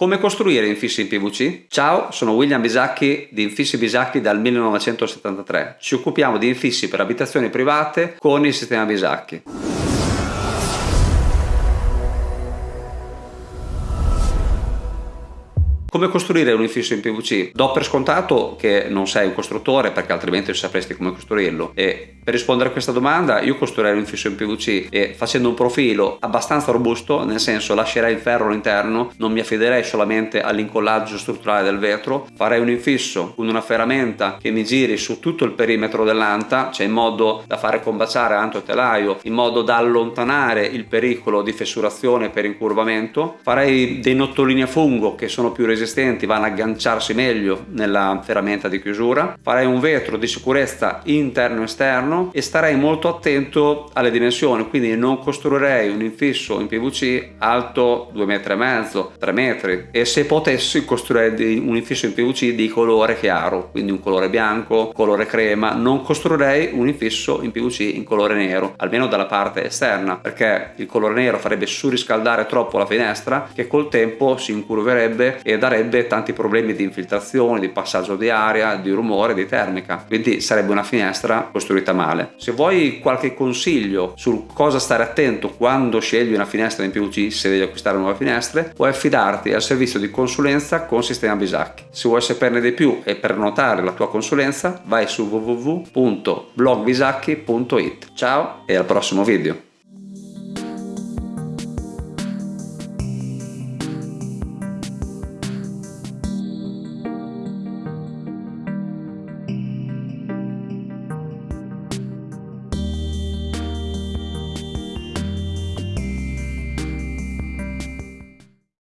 Come costruire infissi in PVC? Ciao, sono William Bisacchi di Infissi Bisacchi dal 1973. Ci occupiamo di infissi per abitazioni private con il sistema Bisacchi. Come costruire un infisso in PVC? Do per scontato che non sei un costruttore perché altrimenti sapresti come costruirlo e per rispondere a questa domanda io costruirei un infisso in PVC e facendo un profilo abbastanza robusto, nel senso lascerei il ferro all'interno, non mi affiderei solamente all'incollaggio strutturale del vetro, farei un infisso con una ferramenta che mi giri su tutto il perimetro dell'anta, cioè in modo da fare combaciare anto e telaio, in modo da allontanare il pericolo di fessurazione per incurvamento, farei dei nottolini a fungo che sono più resistenti resistenti vanno a agganciarsi meglio nella ferramenta di chiusura. Farei un vetro di sicurezza interno esterno e starei molto attento alle dimensioni quindi non costruirei un infisso in PVC alto 2 metri e mezzo 3 metri e se potessi costruirei un infisso in PVC di colore chiaro quindi un colore bianco colore crema. Non costruirei un infisso in PVC in colore nero almeno dalla parte esterna perché il colore nero farebbe surriscaldare troppo la finestra che col tempo si incurverebbe e da darebbe tanti problemi di infiltrazione, di passaggio di aria, di rumore, di termica. Quindi sarebbe una finestra costruita male. Se vuoi qualche consiglio su cosa stare attento quando scegli una finestra in PVC, se devi acquistare nuove finestre, puoi affidarti al servizio di consulenza con Sistema Bisacchi. Se vuoi saperne di più e prenotare la tua consulenza, vai su www.blogbisacchi.it. Ciao e al prossimo video!